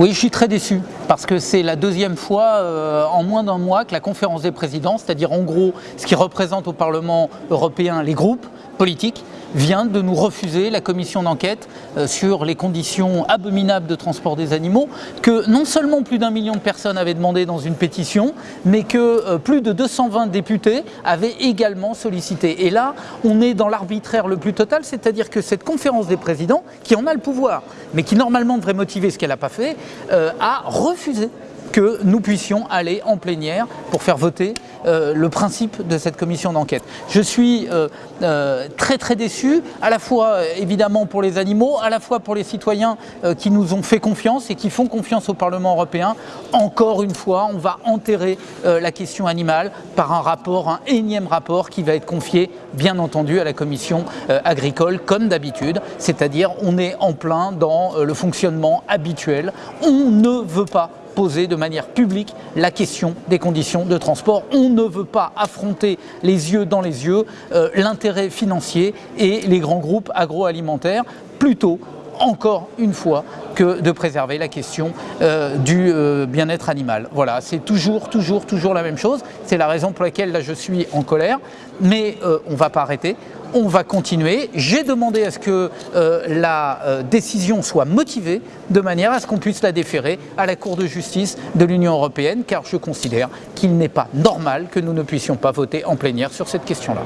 Oui, je suis très déçu parce que c'est la deuxième fois euh, en moins d'un mois que la conférence des présidents, c'est-à-dire en gros ce qui représente au Parlement européen les groupes politiques, vient de nous refuser la commission d'enquête euh, sur les conditions abominables de transport des animaux que non seulement plus d'un million de personnes avaient demandé dans une pétition, mais que euh, plus de 220 députés avaient également sollicité. Et là, on est dans l'arbitraire le plus total, c'est-à-dire que cette conférence des présidents, qui en a le pouvoir, mais qui normalement devrait motiver ce qu'elle n'a pas fait, euh, a refusé que nous puissions aller en plénière pour faire voter euh, le principe de cette commission d'enquête. Je suis euh, euh, très très déçu, à la fois évidemment pour les animaux, à la fois pour les citoyens qui nous ont fait confiance et qui font confiance au Parlement européen. Encore une fois, on va enterrer la question animale par un rapport, un énième rapport qui va être confié bien entendu à la commission agricole comme d'habitude, c'est-à-dire on est en plein dans le fonctionnement habituel. On ne veut pas poser de manière publique la question des conditions de transport. On ne veut pas affronter les yeux dans les yeux euh, l'intérêt financier et les grands groupes agroalimentaires, plutôt encore une fois que de préserver la question euh, du euh, bien-être animal. Voilà, c'est toujours, toujours, toujours la même chose. C'est la raison pour laquelle là je suis en colère, mais on ne va pas arrêter on va continuer. J'ai demandé à ce que euh, la euh, décision soit motivée de manière à ce qu'on puisse la déférer à la Cour de justice de l'Union européenne car je considère qu'il n'est pas normal que nous ne puissions pas voter en plénière sur cette question-là.